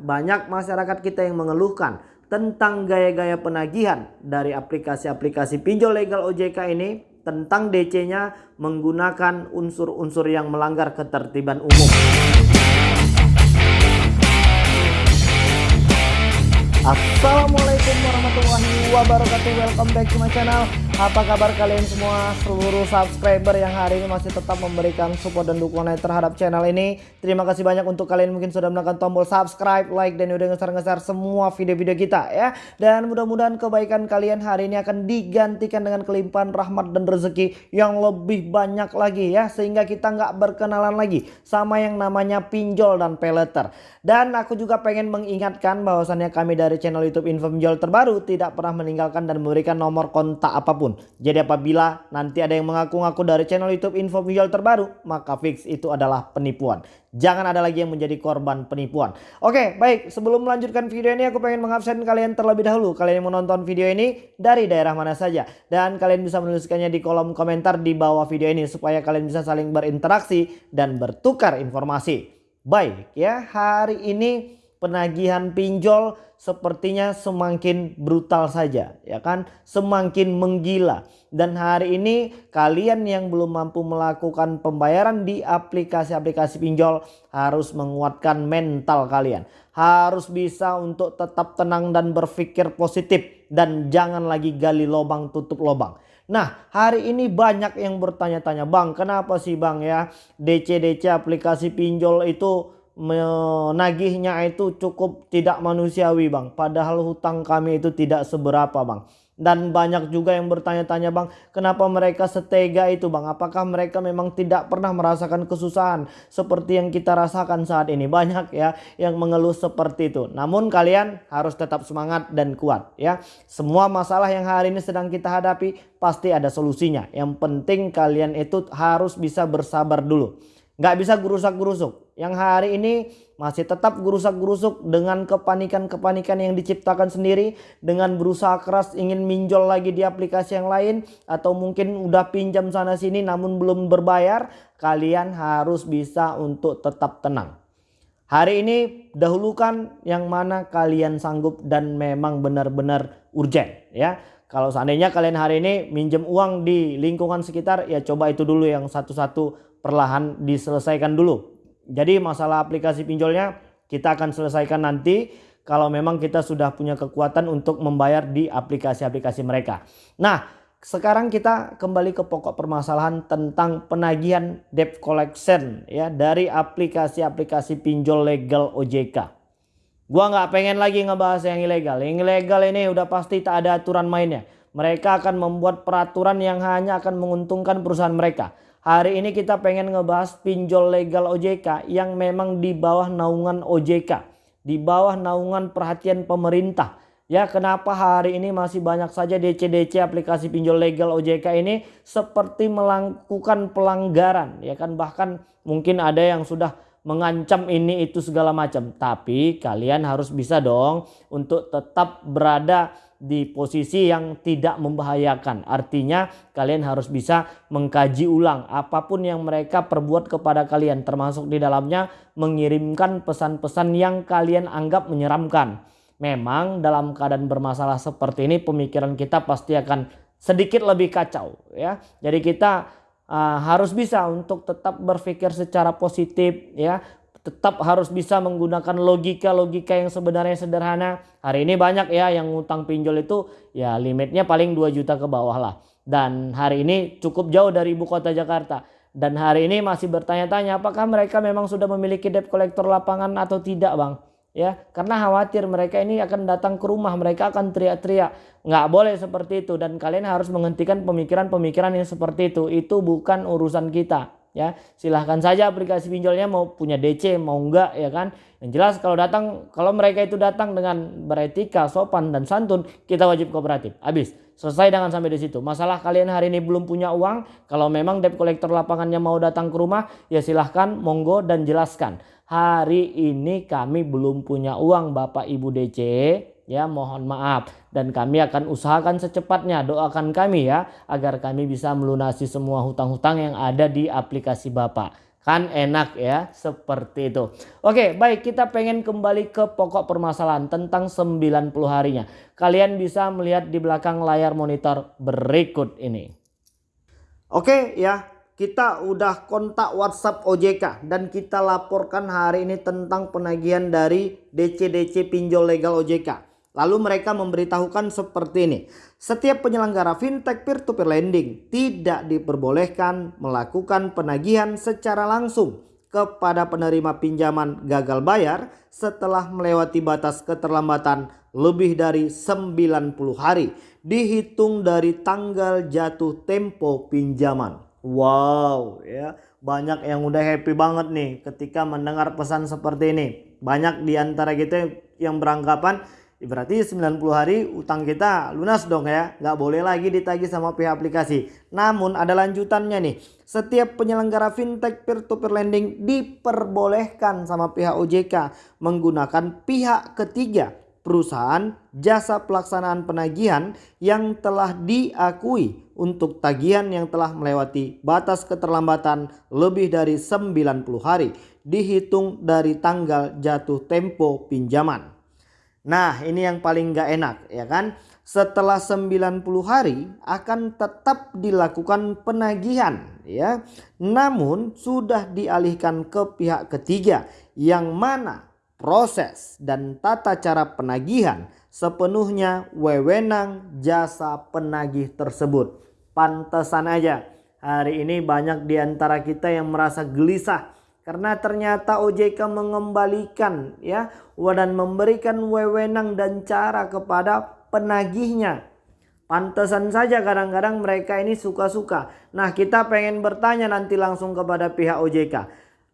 banyak masyarakat kita yang mengeluhkan tentang gaya-gaya penagihan dari aplikasi-aplikasi pinjol legal OJK ini tentang DC-nya menggunakan unsur-unsur yang melanggar ketertiban umum. Assalamualaikum warahmatullahi wabarakatuh Welcome back to my channel Apa kabar kalian semua Seluruh subscriber yang hari ini masih tetap memberikan support dan dukungan terhadap channel ini? Terima kasih banyak untuk kalian mungkin sudah menekan tombol subscribe Like dan udah ngeser-ngeser semua video-video kita ya. Dan mudah-mudahan kebaikan kalian hari ini akan digantikan dengan kelimpahan rahmat dan rezeki Yang lebih banyak lagi ya. Sehingga kita nggak berkenalan lagi Sama yang namanya pinjol dan peleter Dan aku juga pengen mengingatkan bahwasannya kami dari channel YouTube Info Pinjol terbaru tidak pernah meninggalkan dan memberikan nomor kontak apa pun. Jadi apabila nanti ada yang mengaku-ngaku dari channel YouTube Info Pinjol terbaru, maka fix itu adalah penipuan. Jangan ada lagi yang menjadi korban penipuan. Oke, baik. Sebelum melanjutkan video ini, aku pengen mengabsen kalian terlebih dahulu. Kalian yang menonton video ini dari daerah mana saja. Dan kalian bisa menuliskannya di kolom komentar di bawah video ini. Supaya kalian bisa saling berinteraksi dan bertukar informasi. Baik ya, hari ini penagihan pinjol sepertinya semakin brutal saja ya kan? Semakin menggila. Dan hari ini kalian yang belum mampu melakukan pembayaran di aplikasi-aplikasi pinjol harus menguatkan mental kalian. Harus bisa untuk tetap tenang dan berpikir positif dan jangan lagi gali lubang tutup lubang. Nah hari ini banyak yang bertanya-tanya bang kenapa sih bang ya? DC-DC aplikasi pinjol itu menagihnya itu cukup tidak manusiawi bang. Padahal hutang kami itu tidak seberapa bang. Dan banyak juga yang bertanya-tanya bang, kenapa mereka setega itu bang? Apakah mereka memang tidak pernah merasakan kesusahan seperti yang kita rasakan saat ini? Banyak ya yang mengeluh seperti itu. Namun kalian harus tetap semangat dan kuat ya. Semua masalah yang hari ini sedang kita hadapi pasti ada solusinya. Yang penting kalian itu harus bisa bersabar dulu. Gak bisa gerusak-gerusuk. Yang hari ini masih tetap gerusak-gerusuk dengan kepanikan-kepanikan yang diciptakan sendiri. Dengan berusaha keras ingin minjol lagi di aplikasi yang lain. Atau mungkin udah pinjam sana sini namun belum berbayar. Kalian harus bisa untuk tetap tenang. Hari ini dahulukan yang mana kalian sanggup dan memang benar-benar urgent ya. Kalau seandainya kalian hari ini minjem uang di lingkungan sekitar ya coba itu dulu yang satu-satu perlahan diselesaikan dulu jadi masalah aplikasi pinjolnya kita akan selesaikan nanti kalau memang kita sudah punya kekuatan untuk membayar di aplikasi-aplikasi mereka. Nah sekarang kita kembali ke pokok permasalahan tentang penagihan debt collection ya dari aplikasi-aplikasi pinjol legal OJK. Gua nggak pengen lagi ngebahas yang ilegal. Yang ilegal ini udah pasti tak ada aturan mainnya. Mereka akan membuat peraturan yang hanya akan menguntungkan perusahaan mereka. Hari ini kita pengen ngebahas pinjol legal OJK yang memang di bawah naungan OJK. Di bawah naungan perhatian pemerintah. Ya kenapa hari ini masih banyak saja DC-DC aplikasi pinjol legal OJK ini seperti melakukan pelanggaran. Ya kan bahkan mungkin ada yang sudah mengancam ini itu segala macam. Tapi kalian harus bisa dong untuk tetap berada di posisi yang tidak membahayakan. Artinya kalian harus bisa mengkaji ulang apa pun yang mereka perbuat kepada kalian termasuk di dalamnya mengirimkan pesan-pesan yang kalian anggap menyeramkan. Memang dalam keadaan bermasalah seperti ini pemikiran kita pasti akan sedikit lebih kacau ya. Jadi kita uh, harus bisa untuk tetap berpikir secara positif ya tetap harus bisa menggunakan logika-logika yang sebenarnya sederhana. Hari ini banyak ya yang ngutang pinjol itu ya limitnya paling 2 juta ke bawah lah. Dan hari ini cukup jauh dari ibu kota Jakarta. Dan hari ini masih bertanya-tanya apakah mereka memang sudah memiliki debt collector lapangan atau tidak bang. Ya, karena khawatir mereka ini akan datang ke rumah, mereka akan teriak-teriak. Nggak boleh seperti itu dan kalian harus menghentikan pemikiran-pemikiran yang seperti itu. Itu bukan urusan kita ya. Silahkan saja aplikasi pinjolnya mau punya DC mau enggak ya kan. Yang jelas kalau datang kalau mereka itu datang dengan beretika sopan dan santun kita wajib kooperatif. Habis. Selesai dengan sampai di situ. Masalah kalian hari ini belum punya uang kalau memang debt collector lapangannya mau datang ke rumah ya silahkan monggo dan jelaskan. Hari ini kami belum punya uang bapak ibu DC ya mohon maaf dan kami akan usahakan secepatnya doakan kami ya agar kami bisa melunasi semua hutang-hutang yang ada di aplikasi Bapak Kan enak ya seperti itu. Oke baik kita pengen kembali ke pokok permasalahan tentang 90 harinya. Kalian bisa melihat di belakang layar monitor berikut ini. Oke ya kita udah kontak WhatsApp OJK dan kita laporkan hari ini tentang penagihan dari DC-DC pinjol legal OJK. Lalu mereka memberitahukan seperti ini. Setiap penyelenggara fintech peer-to-peer -peer lending tidak diperbolehkan melakukan penagihan secara langsung kepada penerima pinjaman gagal bayar setelah melewati batas keterlambatan lebih dari 90 hari dihitung dari tanggal jatuh tempo pinjaman. Wow ya banyak yang udah happy banget nih ketika mendengar pesan seperti ini. Banyak di antara kita yang beranggapan Berarti 90 hari utang kita lunas dong ya. Nggak boleh lagi ditagih sama pihak aplikasi. Namun ada lanjutannya nih. Setiap penyelenggara fintech peer-to-peer lending diperbolehkan sama pihak OJK menggunakan pihak ketiga perusahaan jasa pelaksanaan penagihan yang telah diakui untuk tagihan yang telah melewati batas keterlambatan lebih dari 90 hari dihitung dari tanggal jatuh tempo pinjaman. Nah ini yang paling gak enak ya kan. Setelah 90 hari akan tetap dilakukan penagihan ya. Namun sudah dialihkan ke pihak ketiga yang mana proses dan tata cara penagihan sepenuhnya wewenang jasa penagih tersebut. Pantesan aja hari ini banyak di antara kita yang merasa gelisah karena ternyata OJK mengembalikan ya dan memberikan wewenang dan cara kepada penagihnya. Pantesan saja kadang-kadang mereka ini suka-suka. Nah kita pengen bertanya nanti langsung kepada pihak OJK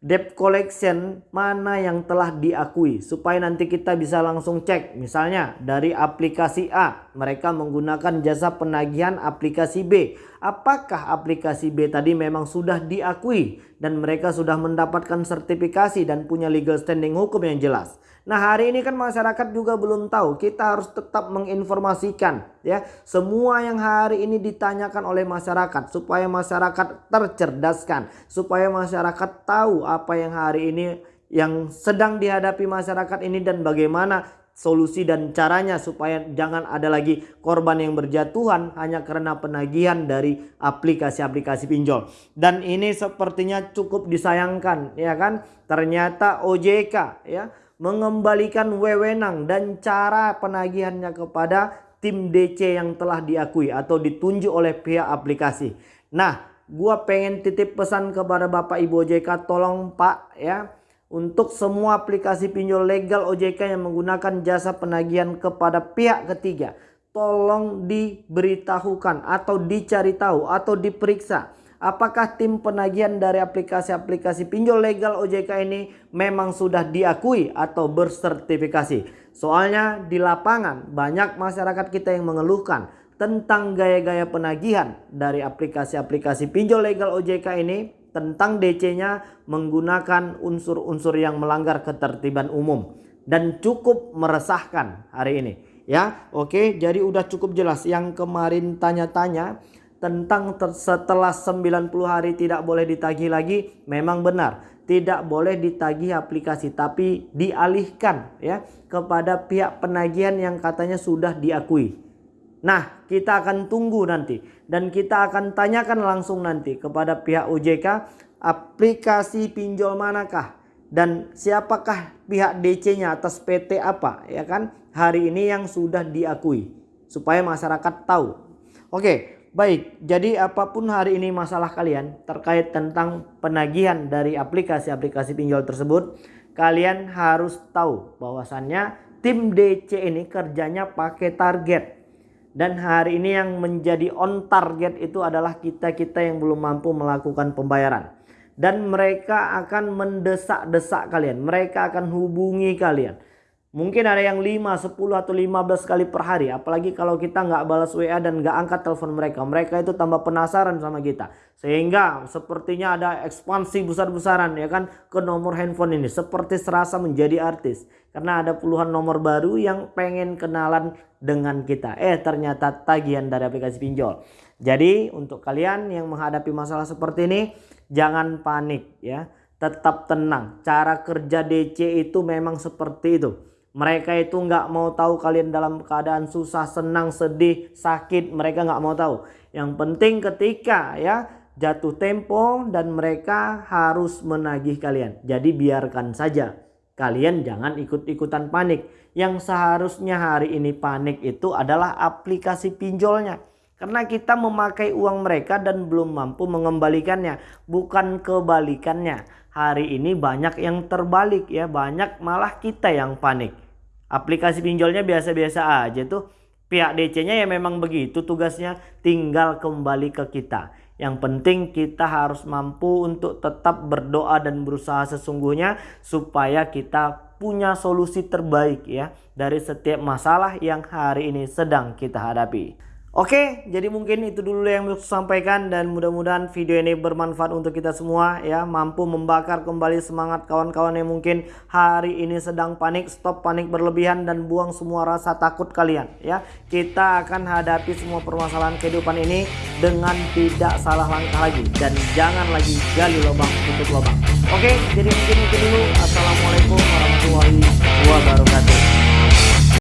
debt collection mana yang telah diakui supaya nanti kita bisa langsung cek? Misalnya dari aplikasi A mereka menggunakan jasa penagihan aplikasi B. Apakah aplikasi B tadi memang sudah diakui dan mereka sudah mendapatkan sertifikasi dan punya legal standing hukum yang jelas Nah hari ini kan masyarakat juga belum tahu. Kita harus tetap menginformasikan ya semua yang hari ini ditanyakan oleh masyarakat supaya masyarakat tercerdaskan, supaya masyarakat tahu apa yang hari ini yang sedang dihadapi masyarakat ini dan bagaimana solusi dan caranya supaya jangan ada lagi korban yang berjatuhan hanya karena penagihan dari aplikasi-aplikasi pinjol. Dan ini sepertinya cukup disayangkan ya kan? Ternyata OJK ya mengembalikan wewenang dan cara penagihannya kepada tim DC yang telah diakui atau ditunjuk oleh pihak aplikasi. Nah, gua pengen titip pesan kepada Bapak Ibu OJK tolong Pak ya untuk semua aplikasi pinjol legal OJK yang menggunakan jasa penagihan kepada pihak ketiga tolong diberitahukan atau dicari tahu atau diperiksa apakah tim penagihan dari aplikasi-aplikasi pinjol legal OJK ini memang sudah diakui atau bersertifikasi. Soalnya di lapangan banyak masyarakat kita yang mengeluhkan tentang gaya-gaya penagihan dari aplikasi-aplikasi pinjol legal OJK ini tentang DC-nya menggunakan unsur-unsur yang melanggar ketertiban umum dan cukup meresahkan hari ini ya oke jadi udah cukup jelas yang kemarin tanya-tanya tentang setelah 90 hari tidak boleh ditagih lagi memang benar tidak boleh ditagih aplikasi tapi dialihkan ya kepada pihak penagihan yang katanya sudah diakui. Nah, kita akan tunggu nanti dan kita akan tanyakan langsung nanti kepada pihak OJK aplikasi pinjol manakah dan siapakah pihak DC-nya atas PT apa ya kan hari ini yang sudah diakui supaya masyarakat tahu. Oke, Baik, jadi apa pun hari ini masalah kalian terkait tentang penagihan dari aplikasi-aplikasi pinjol tersebut, kalian harus tahu bahwasannya tim DC ini kerjanya pakai target. Dan hari ini yang menjadi on target itu adalah kita-kita yang belum mampu melakukan pembayaran. Dan mereka akan mendesak-desak kalian, mereka akan hubungi kalian Mungkin ada yang 5, 10 atau 15 kali per hari. Apalagi kalau kita nggak balas WA dan nggak angkat telepon mereka. Mereka itu tambah penasaran sama kita. Sehingga sepertinya ada ekspansi besar-besaran ya kan ke nomor handphone ini. Seperti serasa menjadi artis. Karena ada puluhan nomor baru yang pengen kenalan dengan kita. Eh ternyata tagihan dari aplikasi pinjol. Jadi untuk kalian yang menghadapi masalah seperti ini jangan panik ya tetap tenang. Cara kerja DC itu memang seperti itu. Mereka itu nggak mau tahu kalian dalam keadaan susah, senang, sedih, sakit. Mereka nggak mau tahu. Yang penting ketika ya jatuh tempo dan mereka harus menagih kalian. Jadi biarkan saja. Kalian jangan ikut-ikutan panik. Yang seharusnya hari ini panik itu adalah aplikasi pinjolnya. Karena kita memakai uang mereka dan belum mampu mengembalikannya. Bukan kebalikannya. Hari ini banyak yang terbalik ya. Banyak malah kita yang panik. Aplikasi pinjolnya biasa-biasa aja tuh. Pihak DC-nya ya memang begitu tugasnya tinggal kembali ke kita. Yang penting kita harus mampu untuk tetap berdoa dan berusaha sesungguhnya supaya kita punya solusi terbaik ya dari setiap masalah yang hari ini sedang kita hadapi. Oke, jadi mungkin itu dulu yang saya sampaikan dan mudah-mudahan video ini bermanfaat untuk kita semua ya, mampu membakar kembali semangat kawan-kawan yang mungkin hari ini sedang panik, stop panik berlebihan dan buang semua rasa takut kalian ya. Kita akan hadapi semua permasalahan kehidupan ini dengan tidak salah langkah lagi dan jangan lagi gali lubang tutup lubang. Oke, jadi mungkin itu dulu. Assalamualaikum warahmatullahi wabarakatuh.